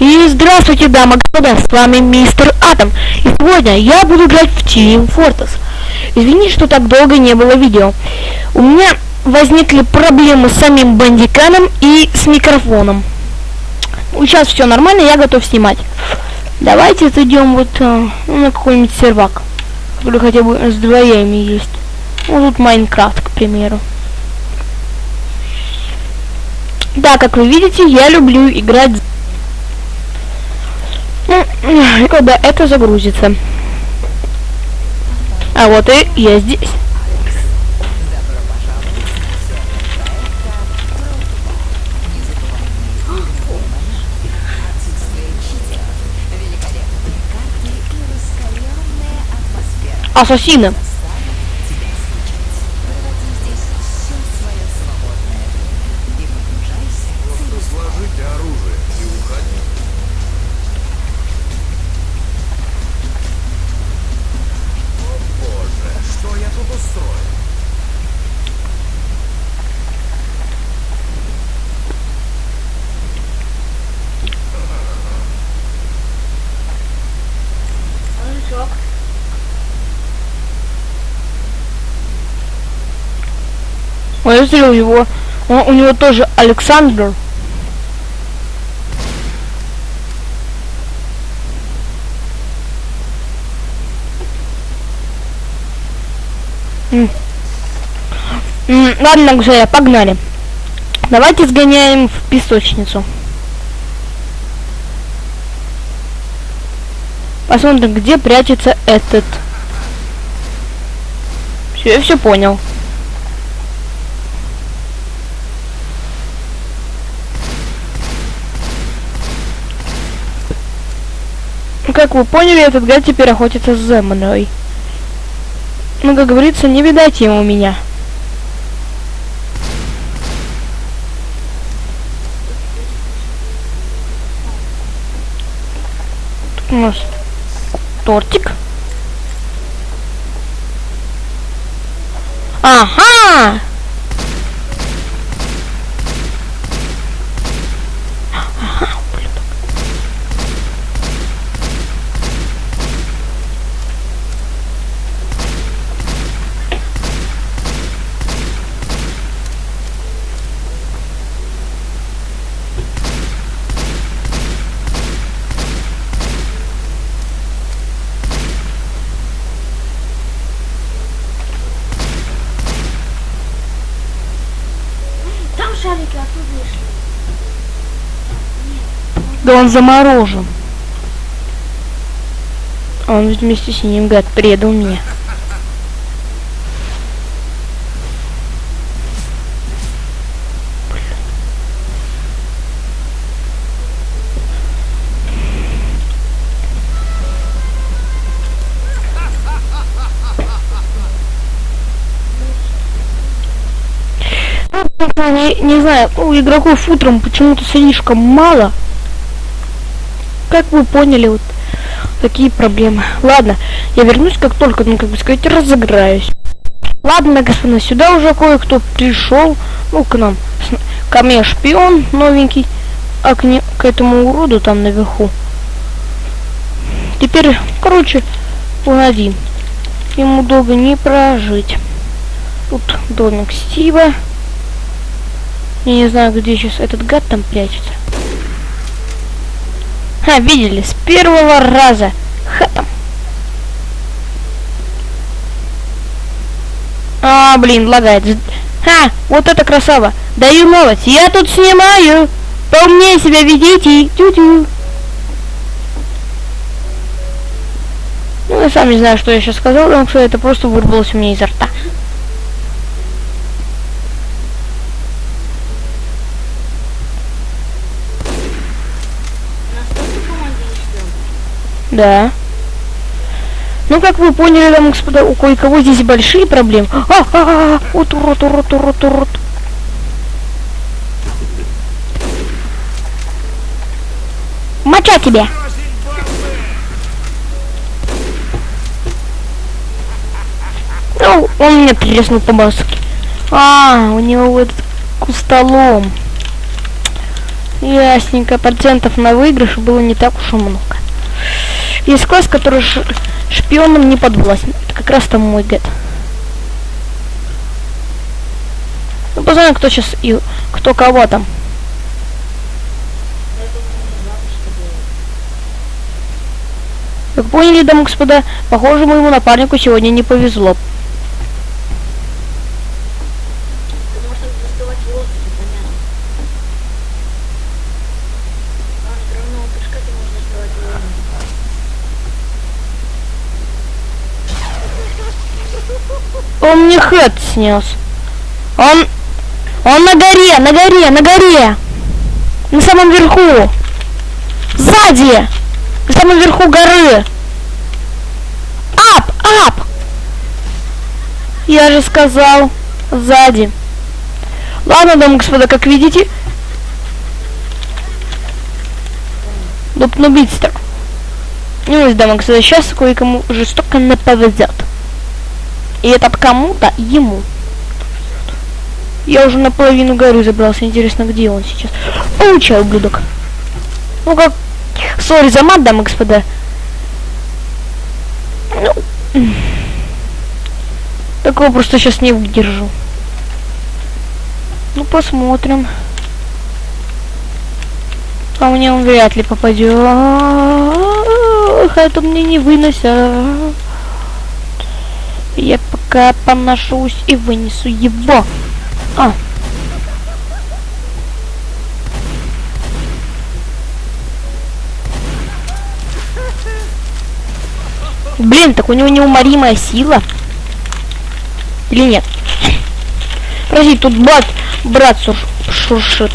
И здравствуйте, дамы и господа, с вами мистер Атом. И сегодня я буду играть в Team Fortress. Извините, что так долго не было видео. У меня возникли проблемы с самим бандиканом и с микрофоном. Ну, сейчас все нормально, я готов снимать. Давайте зайдем вот э, на какой-нибудь сервак, который хотя бы с двоями есть. Ну, тут Майнкрафт, к примеру. Да, как вы видите, я люблю играть... Когда это загрузится. А вот и я здесь. Ассасины. Смотрю, у него, он- у него тоже Александр. М. М, Ладно, друзья, погнали. Давайте сгоняем в песочницу. Посмотрим, где прячется этот. Все, я все понял. Как вы поняли, этот гад теперь охотится за мной. Ну, как говорится, не видать ему меня. Тут у нас тортик. Ага! Да он заморожен. А Он ведь вместе с ним, гад, предал меня. Не, не знаю, у игроков утром почему-то слишком мало. Как вы поняли, вот такие проблемы. Ладно, я вернусь, как только, ну, как бы сказать, разыграюсь. Ладно, господа, сюда уже кое-кто пришел. Ну, к нам. Ко мне шпион новенький. А к, не, к этому уроду там наверху. Теперь, короче, он один. Ему долго не прожить. Тут домик Стива. Я не знаю, где сейчас этот гад там прячется. А, видели, с первого раза. Хатом. А, блин, лагает. Ха, вот это красава. Даю новость. Я тут снимаю. Поумнее себя ведите. Тю-тю. Ну, я сам не знаю, что я сейчас сказал, потому что это просто вырвалось у меня изо рта. Да. Ну, как вы поняли, и господа, у кое-кого здесь большие проблемы. А, а, а, а, вот урод, урод, урод, урод. Моча тебе. Ну, он меня треснул по маске. А, у него вот кустолом. Ясненько, процентов на выигрыш было не так уж и много. Есть класс, который ш- шпионам не подвластен. Это как раз там мой гет. Ну, посмотрим, кто сейчас и кто кого там. Как поняли, дамы и господа, похоже, моему напарнику сегодня не повезло. Потому что доставать в воздухе, понятно. А с гранного пешка ты можешь доставать в воздухе. Он мне хэт снес. Он... Он на горе, на горе, на горе. На самом верху. Сзади. На самом верху горы. Ап, ап. Я же сказал. Сзади. Ладно, дамы и господа, как видите. Дупнубитстер. Ну, дамы и господа, сейчас кое-кому жестоко не повезет. И этот кому-то ему. Я уже наполовину горы забрался. Интересно, где он сейчас? Получай, ублюдок. Ну как... Сори за мат, дамы господа. Ну... Такого просто сейчас не выдержу. Ну, посмотрим. А мне он вряд ли попадет. Это мне не выносят. Я пока поношусь и вынесу его. А. Блин, так у него неуморимая сила. Или нет? Подожди, тут брат, брат шуршит.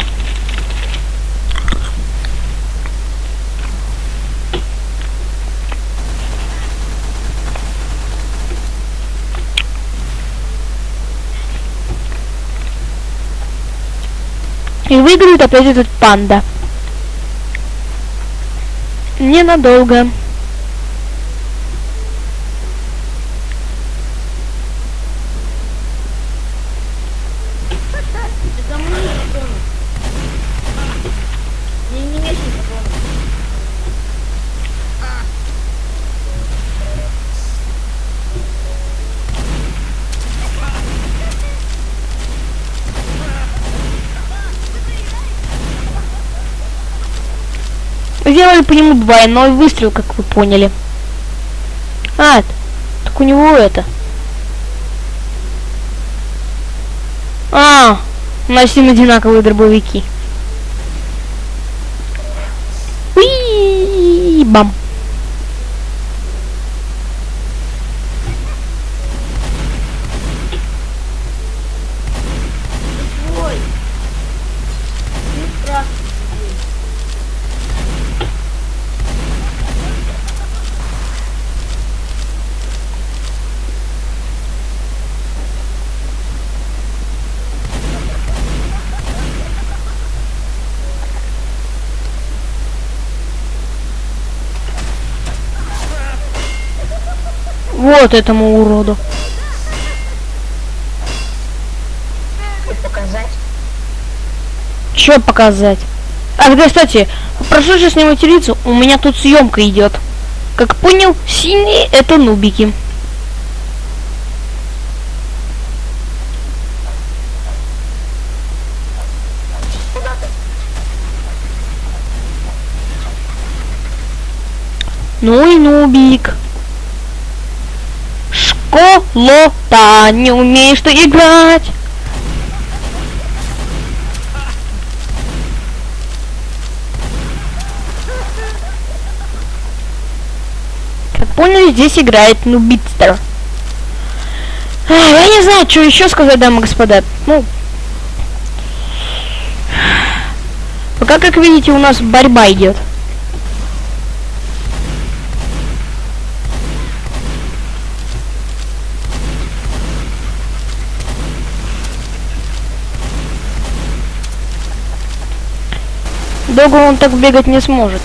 И выиграет опять этот панда. Ненадолго. Сделали по нему двойной выстрел, как вы поняли. А, так у него это. А, у одинаковые дробовики. Уи, бам. Вот этому уроду. Показать. Показать? Ах, да, кстати, прошу сейчас не материться, у меня тут съемка идет. Как понял, синие это нубики. Ну и нубик. Школота, не умеешь ты играть. Как поняли, здесь играет Нубитстер. Я не знаю, что еще сказать, дамы и господа. Ну, пока, как видите, у нас борьба идет. Долго он так бегать не сможет.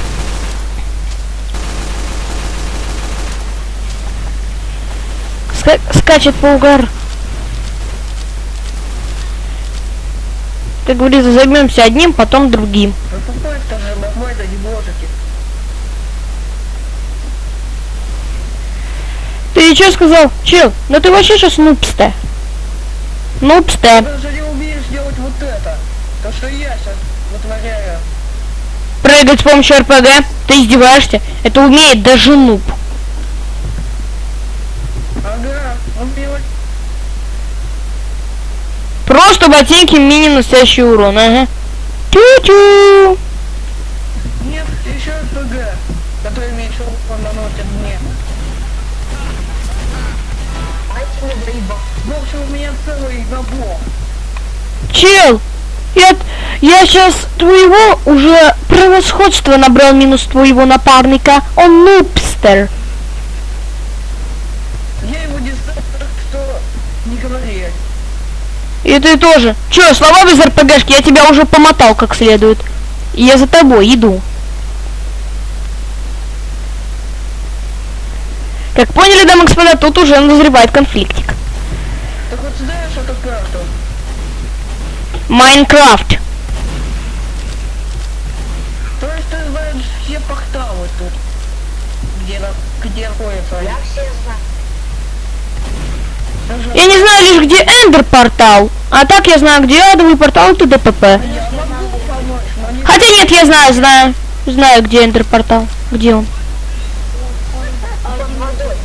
Ска- скачет по угар. Как говорится, займемся одним, потом другим. Ты что сказал? Чел, ну ты вообще сейчас нупсте. Нупсте. Ты даже не умеешь делать вот это. То, что я сейчас вытворяю. Прыгать с помощью РПГ. Ты издеваешься? Это умеет даже нуб. Ага, он делает... Просто ботинки мини настоящий урон, ага. Тю-тю. Нет, еще РПГ, который меньше урон наносит мне. Заебал. В общем, у меня целый набор. Чел, я, я сейчас твоего уже превосходство набрал минус твоего напарника. Он нубстер. Я его не знаю, что не говори. И ты тоже. Че, слова без РПГшки, я тебя уже помотал как следует. Я за тобой иду. Как поняли, дамы и господа, тут уже назревает конфликтик. Так вот знаешь эту карту? Майнкрафт. То есть ты все порталы тут, где, на- где они. Я все знаю. Я не знаю лишь, где Эндер портал. А так я знаю, где адовый портал но не... Хотя нет, я знаю, знаю. Знаю, где Эндер портал. Где он? Под водой.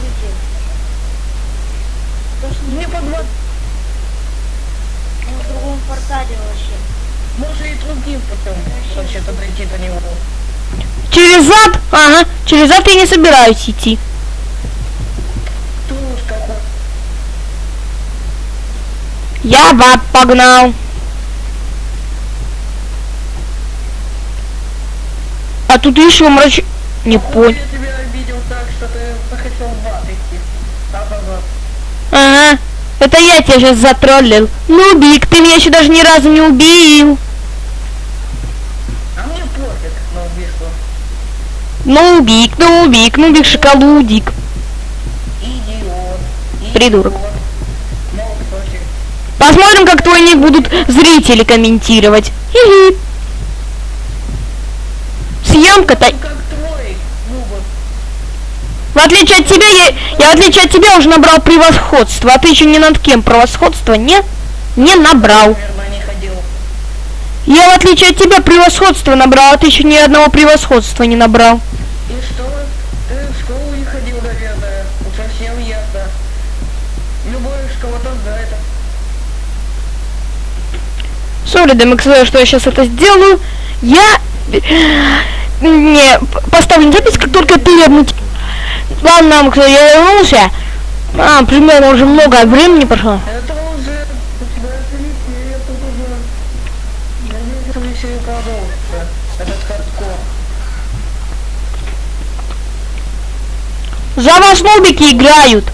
Не под вод- в другом портале вообще. Можно и другим путем вообще-то дойти до него. Через зад? Ага. Через зад я не собираюсь идти. Я баб погнал. А тут еще мрач... Не понял. Я тебя обидел так, что ты захотел в ад идти. Да-да-да. Ага. Это я тебя сейчас затроллил. Нубик, ты меня еще даже ни разу не убил. Нубик, нубик, нубик, шоколудик. Идиот. Придурок. Посмотрим, как твой ник будут зрители комментировать. Хи-хи. Съемка-то... Ну, Нубок. В отличие от тебя, я, я в отличие от тебя уже набрал превосходство, а ты еще ни над кем превосходства не, не набрал. Я в отличие от тебя превосходство набрал, а ты еще ни одного превосходства не набрал. И что? Ты в школу не ходил, наверное. Совсем ясно. Любой кого-то знает. Сори, DMX, что я сейчас это сделаю. Я не поставлю запись, как только перебнуть. Ладно, кто я вернулся. А, примерно уже много времени прошло. Это уже начинается веселье, тут уже... Я не вижу веселье продолжится. Этот хардкор. За вас нубики играют.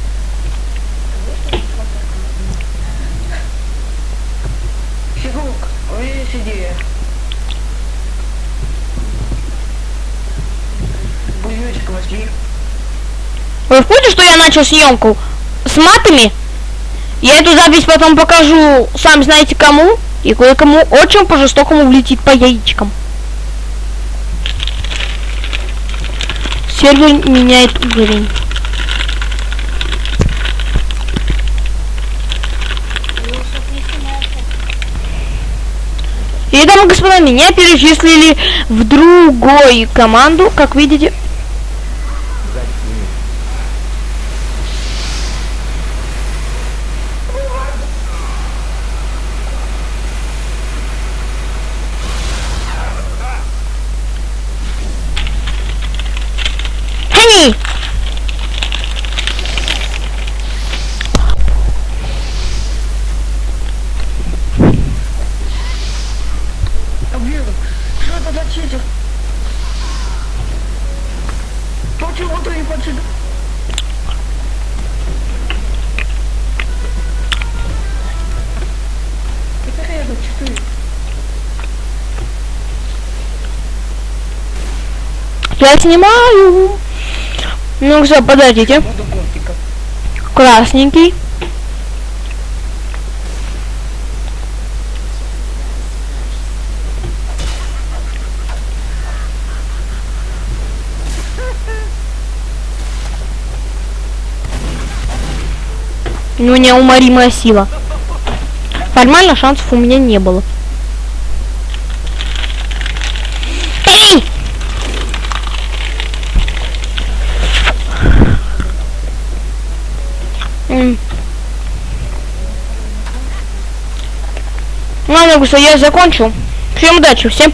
Вы в курсе, что я начал съемку с матами? Я эту запись потом покажу, сам знаете кому, и кое-кому очень по-жестокому влетит по яичкам. Сервер меняет уровень. И, дамы и господа, меня перечислили в другую команду, как видите. Хани! Блин, что это за читер? Ты не почитал? Это рядом четыре. Я снимаю. Ну все, подождите. Красненький. У него неуморимая сила. Формально шансов у меня не было. Эй! М. Ладно, Гуса, я закончил. Всем удачи, всем